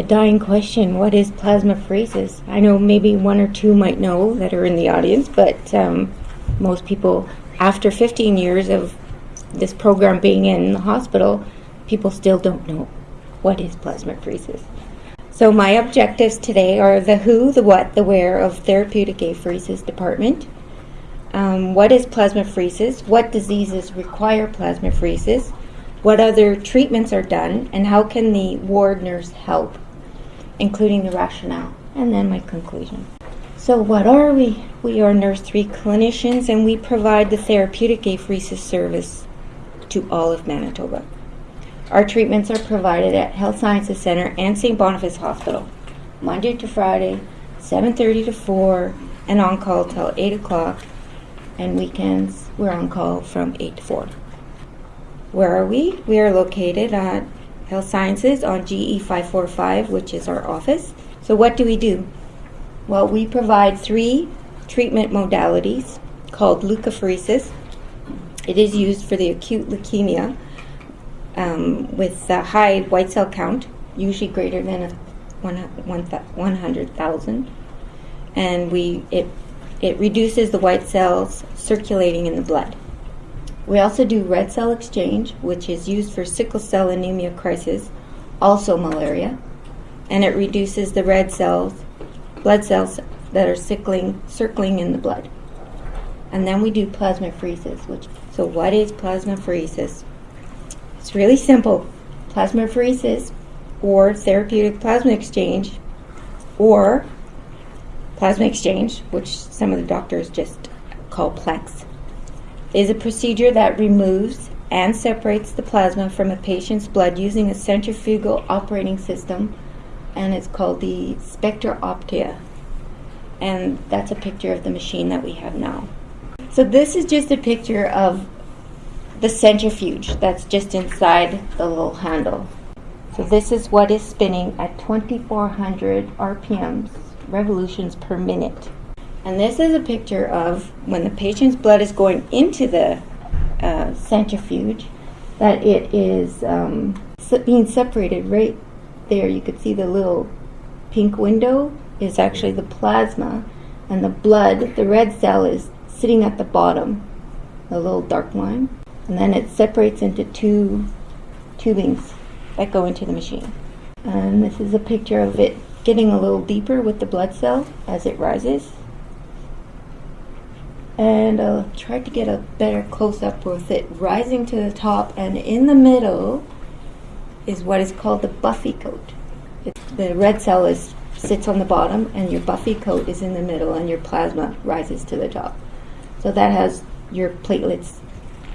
A dying question, what is plasma plasmapheresis? I know maybe one or two might know that are in the audience, but um, most people, after 15 years of this program being in the hospital, people still don't know what is plasma plasmapheresis. So my objectives today are the who, the what, the where of therapeutic apheresis department. Um, what is plasmapheresis? What diseases require plasma plasmapheresis? What other treatments are done? And how can the ward nurse help? Including the rationale. And then my conclusion. So what are we? We are Nurse 3 clinicians and we provide the therapeutic apheresis service to all of Manitoba. Our treatments are provided at Health Sciences Center and St. Boniface Hospital, Monday to Friday, 7.30 to 4, and on call till 8 o'clock, and weekends we're on call from 8 to 4. Where are we? We are located at Health Sciences on GE 545, which is our office. So what do we do? Well, we provide three treatment modalities called leukapheresis. It is used for the acute leukemia um, with a high white cell count, usually greater than a one, one, 100,000. And we it, it reduces the white cells circulating in the blood. We also do red cell exchange, which is used for sickle cell anemia crisis, also malaria, and it reduces the red cells, blood cells that are circling, circling in the blood. And then we do plasmapheresis, which so what is plasmapheresis? It's really simple. Plasmapheresis or therapeutic plasma exchange or plasma exchange, which some of the doctors just call PLEX, is a procedure that removes and separates the plasma from a patient's blood using a centrifugal operating system, and it's called the Spectra Optia. And that's a picture of the machine that we have now. So this is just a picture of the centrifuge that's just inside the little handle. So this is what is spinning at 2400 RPMs, revolutions per minute. And this is a picture of when the patient's blood is going into the uh, centrifuge, that it is um, being separated right there. You could see the little pink window is actually the plasma, and the blood, the red cell, is sitting at the bottom, the little dark line and then it separates into two tubings that go into the machine. And this is a picture of it getting a little deeper with the blood cell as it rises. And uh, I'll try to get a better close-up with it rising to the top and in the middle is what is called the buffy coat. It's, the red cell is sits on the bottom and your buffy coat is in the middle and your plasma rises to the top. So that has your platelets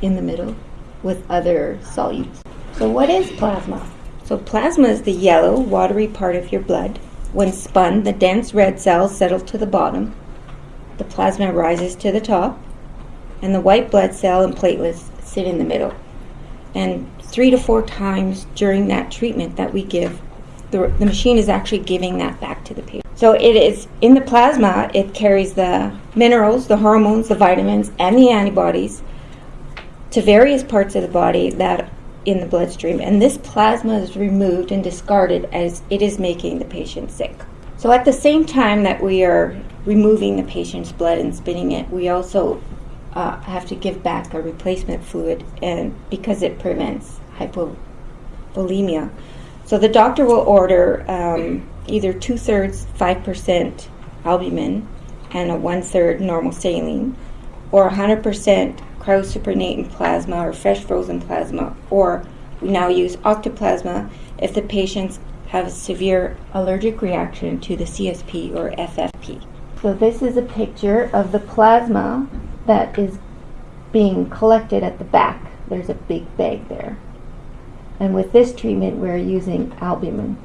in the middle with other solutes. So what is plasma? So plasma is the yellow, watery part of your blood. When spun, the dense red cells settle to the bottom. The plasma rises to the top, and the white blood cell and platelets sit in the middle. And three to four times during that treatment that we give, the, the machine is actually giving that back to the patient. So it is in the plasma, it carries the minerals, the hormones, the vitamins, and the antibodies to various parts of the body that in the bloodstream and this plasma is removed and discarded as it is making the patient sick. So at the same time that we are removing the patient's blood and spinning it, we also uh, have to give back a replacement fluid and because it prevents hypovolemia. So the doctor will order um, either two thirds 5% albumin and a one third normal saline or 100% cryosupernatant plasma or fresh frozen plasma, or we now use octoplasma if the patients have a severe allergic reaction to the CSP or FFP. So this is a picture of the plasma that is being collected at the back. There's a big bag there. And with this treatment, we're using albumin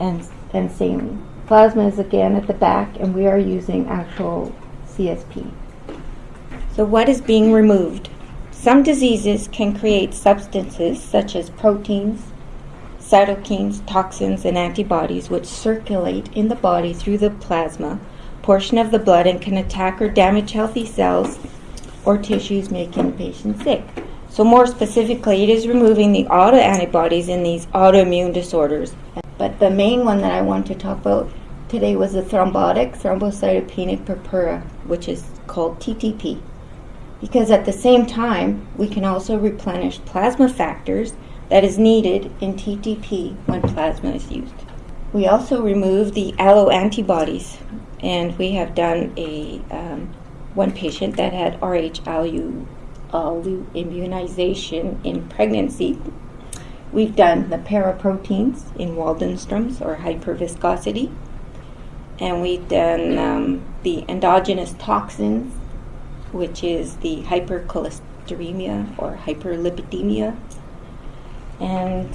and, and saline. Plasma is again at the back, and we are using actual CSP. So what is being removed? Some diseases can create substances such as proteins, cytokines, toxins, and antibodies which circulate in the body through the plasma portion of the blood and can attack or damage healthy cells or tissues making the patient sick. So more specifically, it is removing the autoantibodies in these autoimmune disorders. But the main one that I want to talk about today was the thrombotic thrombocytopenic purpura, which is called TTP. Because at the same time, we can also replenish plasma factors that is needed in TTP when plasma is used. We also remove the alloantibodies, and we have done a um, one patient that had Rh alloimmunization in pregnancy. We've done the paraproteins in Waldenstrom's or hyperviscosity, and we've done um, the endogenous toxins, which is the hypercholesteremia or hyperlipidemia. And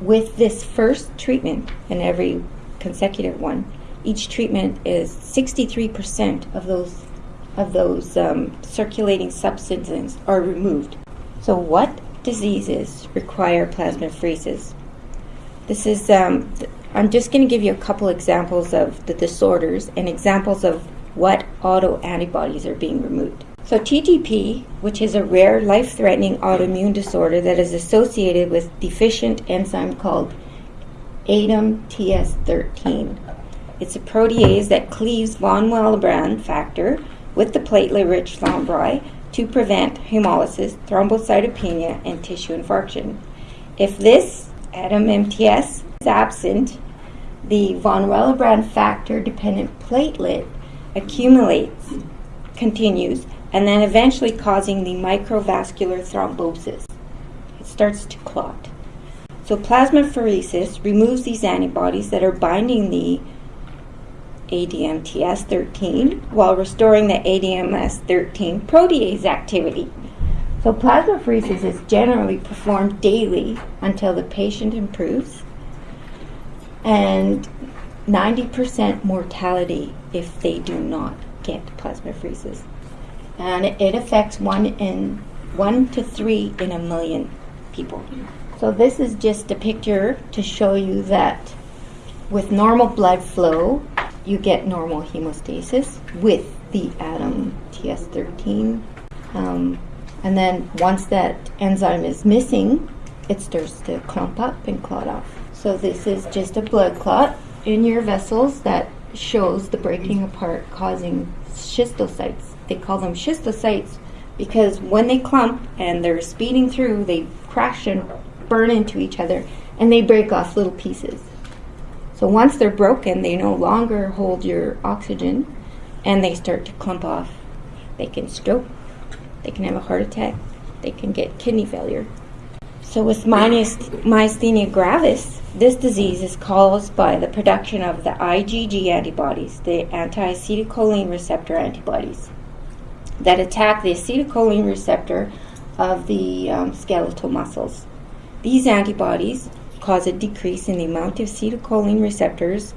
with this first treatment and every consecutive one, each treatment is 63% of those of those um, circulating substances are removed. So, what diseases require plasmapheresis? This is um, I'm just going to give you a couple examples of the disorders and examples of what autoantibodies are being removed. So, TTP, which is a rare life threatening autoimmune disorder that is associated with deficient enzyme called ADAMTS13. It's a protease that cleaves von Willebrand factor with the platelet rich thrombi to prevent hemolysis, thrombocytopenia, and tissue infarction. If this ADAM MTS is absent, the von Willebrand factor dependent platelet accumulates, continues, and then eventually causing the microvascular thrombosis. It starts to clot. So plasmapheresis removes these antibodies that are binding the ADAMTS13 while restoring the ADMS13 protease activity. So plasmapheresis is generally performed daily until the patient improves and 90% mortality if they do not get plasmapheresis. And it affects one in one to three in a million people. So this is just a picture to show you that with normal blood flow, you get normal hemostasis with the ADAM TS13. Um, and then once that enzyme is missing, it starts to clump up and clot off. So this is just a blood clot in your vessels that shows the breaking apart causing schistocytes. They call them schistocytes because when they clump and they're speeding through, they crash and burn into each other and they break off little pieces. So once they're broken, they no longer hold your oxygen and they start to clump off. They can stroke, they can have a heart attack, they can get kidney failure. So with myasthenia gravis, this disease is caused by the production of the IgG antibodies, the anti-acetylcholine receptor antibodies, that attack the acetylcholine receptor of the um, skeletal muscles. These antibodies cause a decrease in the amount of acetylcholine receptors,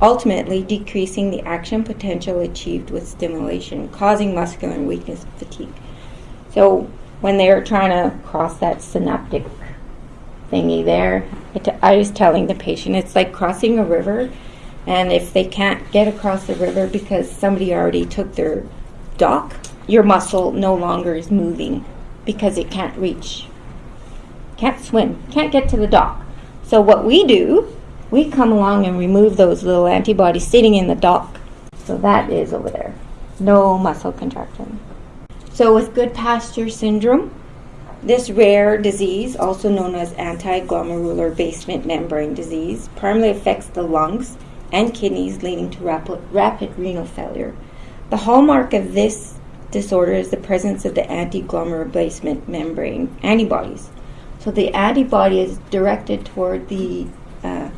ultimately decreasing the action potential achieved with stimulation, causing muscular weakness and fatigue. So when they're trying to cross that synaptic thingy there, I was telling the patient it's like crossing a river, and if they can't get across the river because somebody already took their dock, your muscle no longer is moving because it can't reach, can't swim, can't get to the dock. So what we do, we come along and remove those little antibodies sitting in the dock. So that is over there. No muscle contraction. So with good Goodpasture syndrome, this rare disease, also known as anti-glomerular basement membrane disease, primarily affects the lungs and kidneys, leading to rapid, rapid renal failure. The hallmark of this disorder is the presence of the anti-glomerular basement membrane antibodies. So the antibody is directed toward the uh,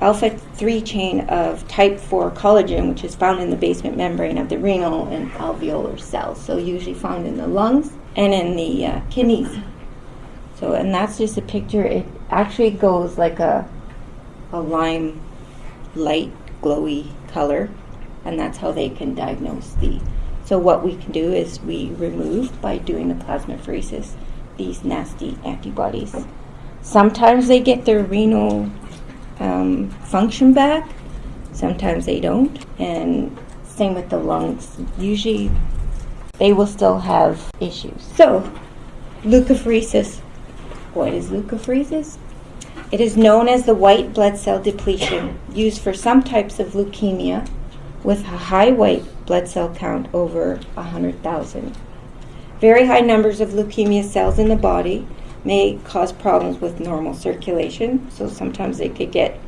alpha 3 chain of type 4 collagen, which is found in the basement membrane of the renal and alveolar cells. So usually found in the lungs and in the uh, kidneys. So, and that's just a picture. It actually goes like a, a lime light glowy color, and that's how they can diagnose the. So what we can do is we remove by doing the plasmapheresis these nasty antibodies. Sometimes they get their renal um, function back, sometimes they don't, and same with the lungs. Usually they will still have issues. So, leukapheresis. What is leukapheresis? It is known as the white blood cell depletion, used for some types of leukemia with a high white blood cell count over 100,000. Very high numbers of leukemia cells in the body may cause problems with normal circulation, so sometimes they could get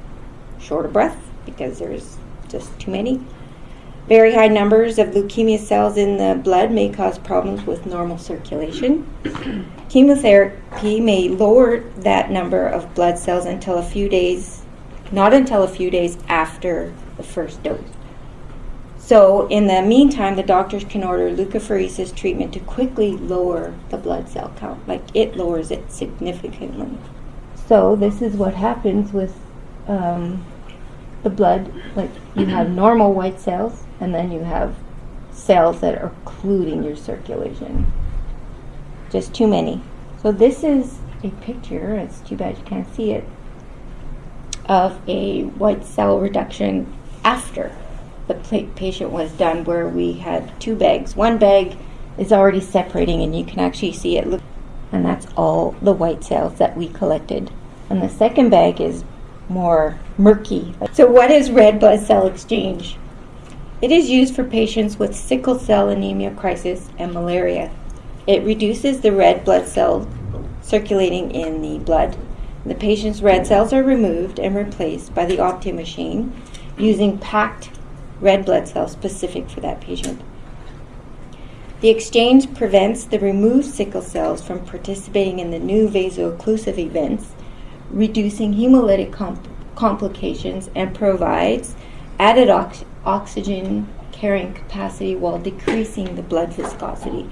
short of breath because there's just too many. Very high numbers of leukemia cells in the blood may cause problems with normal circulation. Chemotherapy may lower that number of blood cells until a few days, not until a few days after the first dose. So, in the meantime, the doctors can order leukapheresis treatment to quickly lower the blood cell count. Like it lowers it significantly. So, this is what happens with um, the blood. Like you have normal white cells, and then you have cells that are occluding your circulation. Just too many. So this is a picture, it's too bad you can't see it, of a white cell reduction after the patient was done where we had two bags. One bag is already separating and you can actually see it. And that's all the white cells that we collected. And the second bag is more murky. So what is red blood cell exchange? It is used for patients with sickle cell anemia crisis and malaria. It reduces the red blood cells circulating in the blood. The patient's red cells are removed and replaced by the Optia machine using packed red blood cells specific for that patient. The exchange prevents the removed sickle cells from participating in the new vaso-occlusive events, reducing hemolytic comp- complications, and provides added oxygen oxygen carrying capacity while decreasing the blood viscosity.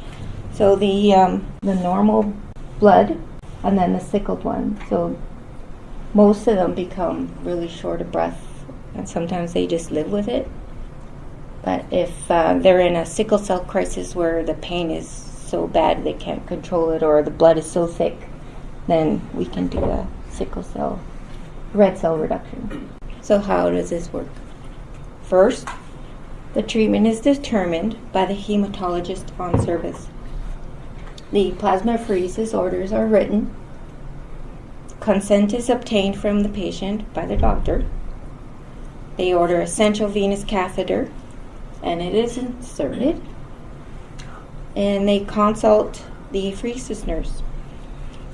So the um, the normal blood and then the sickled one. So most of them become really short of breath, and sometimes they just live with it. But if uh, they're in a sickle cell crisis where the pain is so bad they can't control it, or the blood is so thick, then we can do a sickle cell red cell reduction. So how does this work? First, the treatment is determined by the hematologist on service. The plasmapheresis orders are written. Consent is obtained from the patient by the doctor. They order a central venous catheter and it is inserted. And they consult the apheresis nurse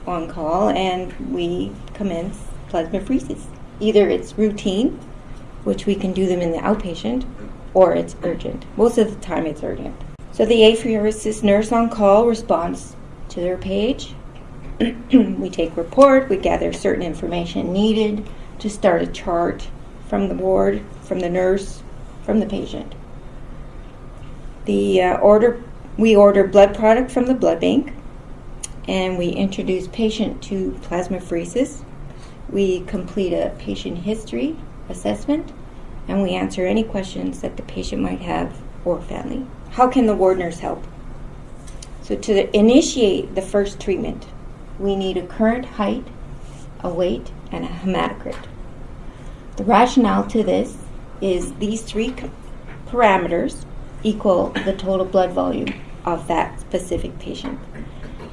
on call and we commence plasmapheresis. Either it's routine which we can do them in the outpatient, or it's urgent. Most of the time, it's urgent. So the apheresis nurse on call responds to their page. we take report, we gather certain information needed to start a chart from the ward, from the nurse, from the patient. The uh, order we order blood product from the blood bank, and we introduce patient to plasmapheresis. We complete a patient history assessment, and we answer any questions that the patient might have or family. How can the ward nurse help? So, to initiate the first treatment, we need a current height, a weight, and a hematocrit. The rationale to this is these three parameters equal the total blood volume of that specific patient.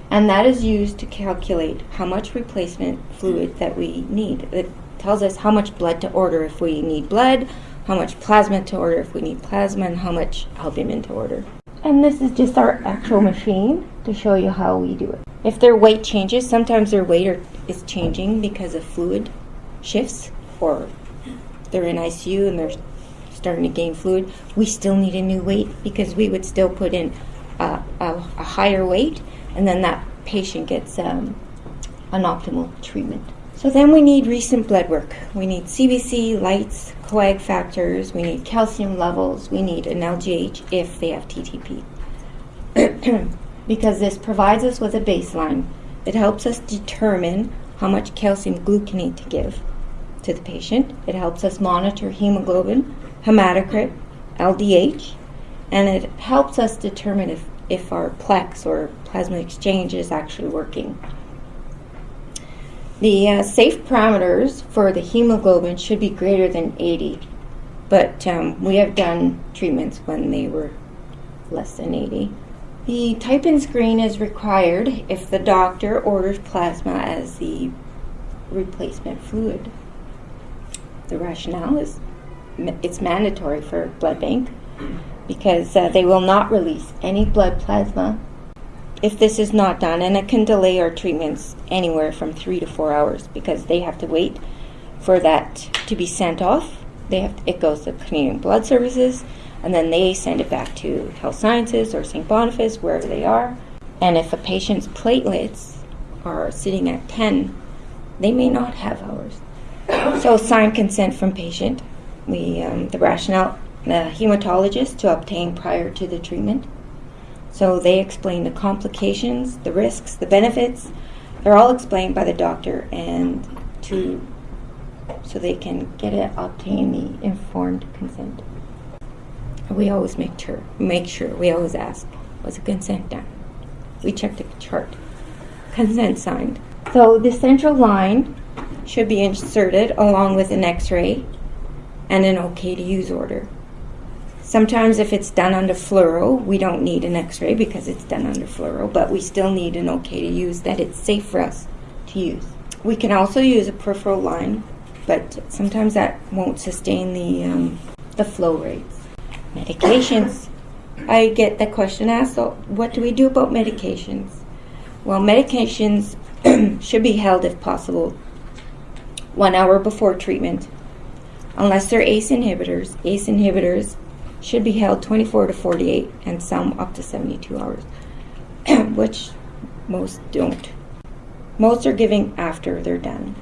And that is used to calculate how much replacement fluid that we need. It tells us how much blood to order if we need blood, how much plasma to order if we need plasma, and how much albumin to order. And this is just our actual machine to show you how we do it. If their weight changes, sometimes their weight are, is changing because of fluid shifts, or they're in ICU and they're starting to gain fluid, we still need a new weight because we would still put in a, a, a higher weight, and then that patient gets um, an optimal treatment. So then we need recent blood work. We need CBC, lights, coag factors, we need calcium levels, we need an LDH if they have TTP. because this provides us with a baseline. It helps us determine how much calcium gluconate to give to the patient. It helps us monitor hemoglobin, hematocrit, LDH, and it helps us determine if, if our plex or plasma exchange is actually working. The uh, safe parameters for the hemoglobin should be greater than 80, but um, we have done treatments when they were less than 80. The type and screen is required if the doctor orders plasma as the replacement fluid. The rationale is it's mandatory for blood bank because uh, they will not release any blood plasma if this is not done, and it can delay our treatments anywhere from three to four hours because they have to wait for that to be sent off. They have to, it goes to Canadian Blood Services, and then they send it back to Health Sciences or St. Boniface, wherever they are. And if a patient's platelets are sitting at 10, they may not have ours. So, signed consent from patient. We um, the rationale the hematologist to obtain prior to the treatment. So they explain the complications, the risks, the benefits. They're all explained by the doctor, and to so they can get it, obtain the informed consent. We always make sure, make sure. We always ask, was a consent done? We check the chart. Consent signed. So the central line should be inserted along with an X-ray and an OK to use order. Sometimes if it's done under fluoro, we don't need an x-ray because it's done under fluoro, but we still need an okay to use that it's safe for us to use. We can also use a peripheral line, but sometimes that won't sustain the, um, the flow rates. Medications. I get that question asked, so what do we do about medications? Well, medications should be held if possible one hour before treatment. Unless they're ACE inhibitors, ACE inhibitors should be held 24 to 48 and some up to 72 hours, which most don't. Most are giving after they're done,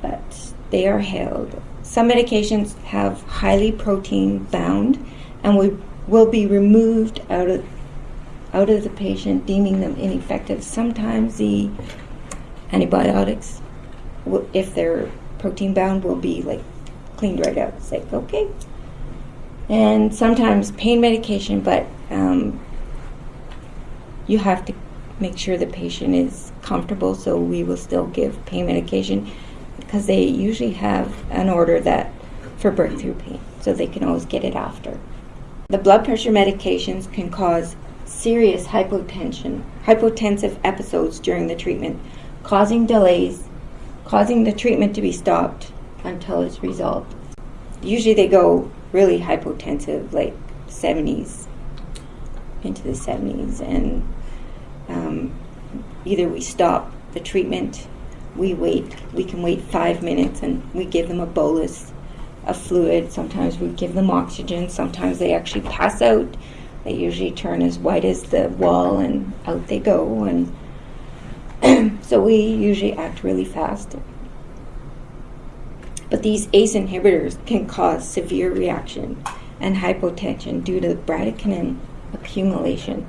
but they are held. Some medications have highly protein bound and we will be removed out of out of the patient, deeming them ineffective. Sometimes the antibiotics, if they're protein bound, will be like cleaned right out. It's like, okay, and sometimes pain medication, but um, you have to make sure the patient is comfortable, so we will still give pain medication because they usually have an order that for breakthrough pain, so they can always get it after. The blood pressure medications can cause serious hypotension, hypotensive episodes during the treatment, causing delays, causing the treatment to be stopped until it's resolved. Usually they go really hypotensive, like 70s, into the 70s. And um, either we stop the treatment, we wait, we can wait five minutes and we give them a bolus of fluid. Sometimes we give them oxygen, sometimes they actually pass out. They usually turn as white as the wall and out they go. And so we usually act really fast. These ACE inhibitors can cause severe reaction and hypotension due to bradykinin accumulation.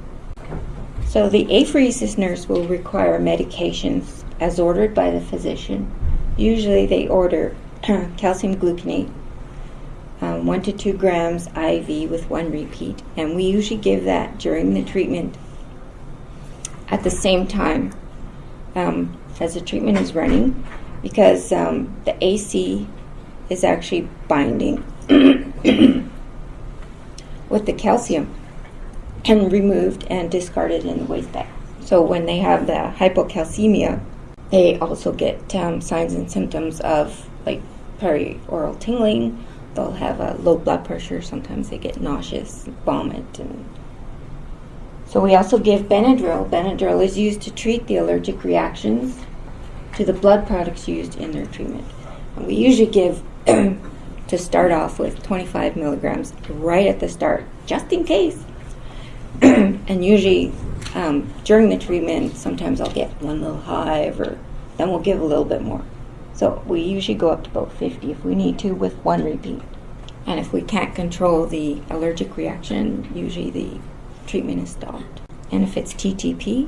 So the apheresis nurse will require medications as ordered by the physician. Usually they order calcium gluconate, um, 1 to 2 grams IV with one repeat, and we usually give that during the treatment at the same time um, as the treatment is running because um, the AC is actually binding with the calcium and removed and discarded in the waste bag. So when they have the hypocalcemia, they also get um, signs and symptoms of like perioral tingling. They'll have a low blood pressure. Sometimes they get nauseous, vomit, and so we also give Benadryl. Benadryl is used to treat the allergic reactions to the blood products used in their treatment. And we usually give to start off with 25 milligrams right at the start, just in case. and usually um, during the treatment, sometimes I'll get one little hive, or then we'll give a little bit more. So we usually go up to about 50 if we need to with one repeat. And if we can't control the allergic reaction, usually the treatment is stopped. And if it's TTP,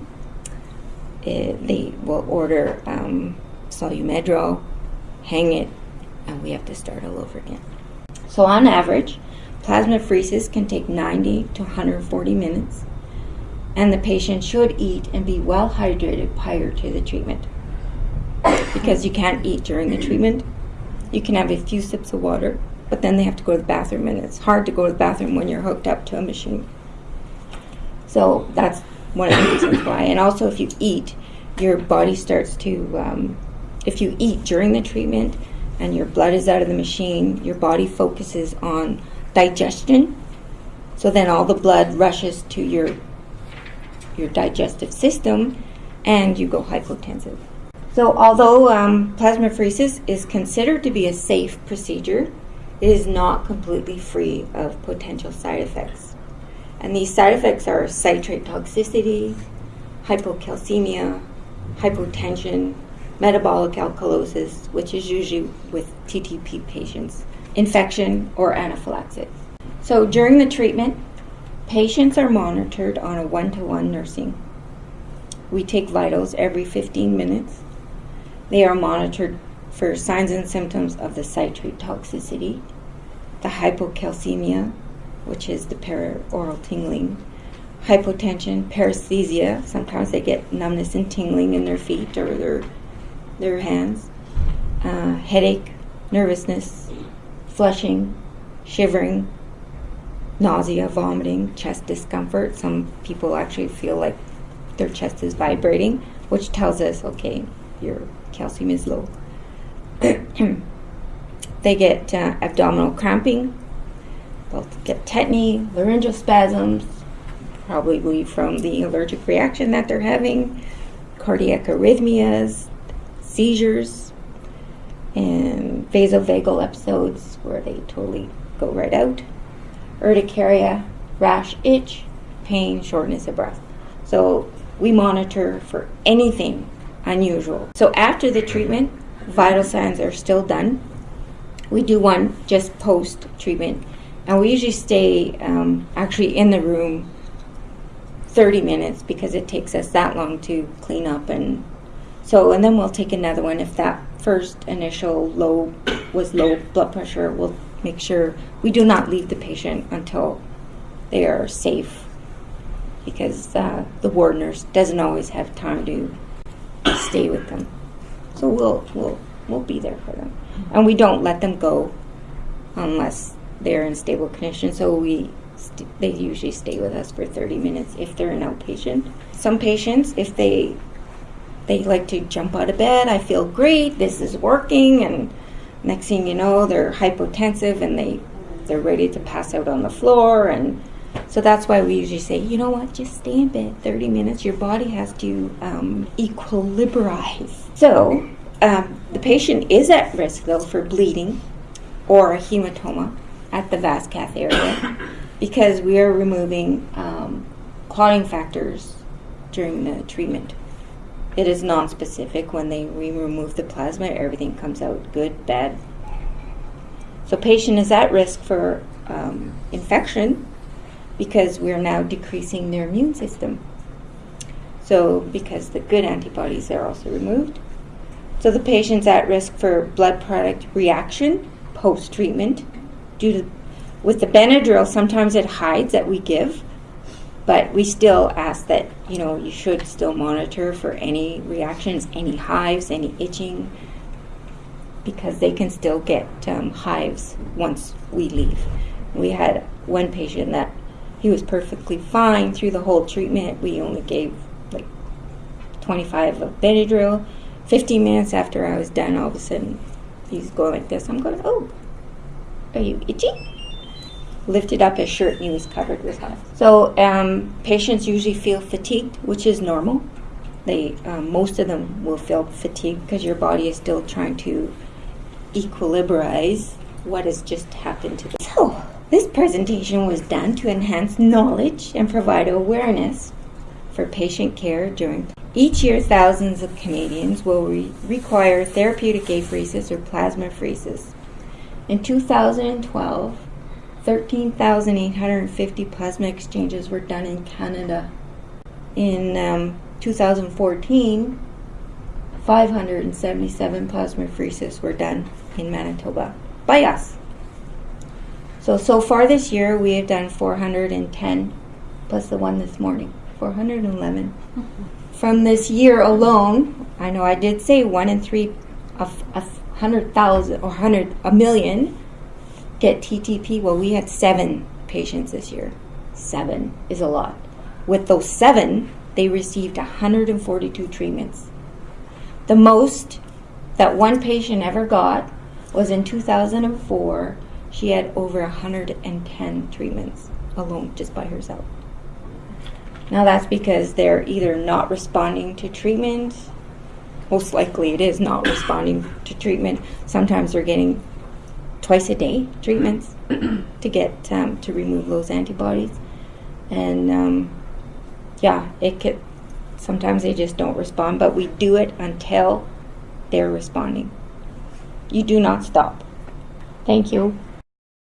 it, they will order um, Solu-Medrol, hang it, and we have to start all over again. So on average, plasmapheresis can take 90 to 140 minutes, and the patient should eat and be well hydrated prior to the treatment. Because you can't eat during the treatment, you can have a few sips of water, but then they have to go to the bathroom, and it's hard to go to the bathroom when you're hooked up to a machine. So that's one of the reasons why. And also, if you eat, your body starts to um, if you eat during the treatment and your blood is out of the machine, your body focuses on digestion. So then all the blood rushes to your your digestive system and you go hypotensive. So although um, plasmapheresis is considered to be a safe procedure, it is not completely free of potential side effects. And these side effects are citrate toxicity, hypocalcemia, hypotension, metabolic alkalosis, which is usually with TTP patients, infection, or anaphylaxis. So during the treatment, patients are monitored on a one to one nursing. We take vitals every 15 minutes. They are monitored for signs and symptoms of the citrate toxicity, the hypocalcemia, which is the perioral tingling, hypotension, paresthesia. Sometimes they get numbness and tingling in their feet or their their hands, uh, headache, nervousness, flushing, shivering, nausea, vomiting, chest discomfort. Some people actually feel like their chest is vibrating, which tells us, okay, your calcium is low. they get uh, abdominal cramping, they'll get tetany, laryngeal spasms, probably from the allergic reaction that they're having, cardiac arrhythmias, seizures, and vasovagal episodes where they totally go right out, urticaria, rash, itch, pain, shortness of breath. So we monitor for anything unusual. So after the treatment, vital signs are still done. We do one just post treatment, and we usually stay um, actually in the room 30 minutes because it takes us that long to clean up and so, and then we'll take another one if that first initial low was low blood pressure. We'll make sure we do not leave the patient until they are safe because uh, the ward nurse doesn't always have time to stay with them. So we'll we'll we'll be there for them, and we don't let them go unless they're in stable condition. So we they usually stay with us for 30 minutes if they're an outpatient. Some patients, if they they like to jump out of bed. I feel great. This is working. And next thing you know, they're hypotensive and they they're ready to pass out on the floor. And so that's why we usually say, you know what, just stay in bed 30 minutes. Your body has to um, equilibrize. So um, the patient is at risk though for bleeding or a hematoma at the vas cath area because we are removing um, clotting factors during the treatment. It is non-specific. When they remove the plasma, everything comes out good, bad. So patient is at risk for um, infection because we're now decreasing their immune system. So because the good antibodies are also removed. So the patient's at risk for blood product reaction post-treatment due to with the Benadryl, sometimes it hides that we give but we still ask that you know you should still monitor for any reactions, any hives, any itching, because they can still get um, hives once we leave. We had one patient that he was perfectly fine through the whole treatment. We only gave like 25 of Benadryl. 15 minutes after I was done, all of a sudden he's going like this. I'm going, oh, are you itchy? Lifted up his shirt and he was covered with hives. So um, patients usually feel fatigued, which is normal. They um, most of them will feel fatigued because your body is still trying to equilibrize what has just happened to them. So this presentation was done to enhance knowledge and provide awareness for patient care during. Each year, thousands of Canadians will re- require therapeutic apheresis or plasma plasmapheresis. In 2012, 13,850 plasma exchanges were done in Canada. In um, 2014, 577 plasmapheresis were done in Manitoba by us. So, so far this year, we have done 410 plus the one this morning, 411. From this year alone, I know I did say one in three of a hundred thousand or hundred a million get TTP? Well, we had seven patients this year. Seven is a lot. With those seven, they received 142 treatments. The most that one patient ever got was in 2004. She had over 110 treatments alone, just by herself. Now that's because they're either not responding to treatment. Most likely, it is not responding to treatment. Sometimes they're getting twice a day treatments to get um, to remove those antibodies, and um, yeah, it could. Sometimes they just don't respond, but we do it until they're responding. You do not stop. Thank you.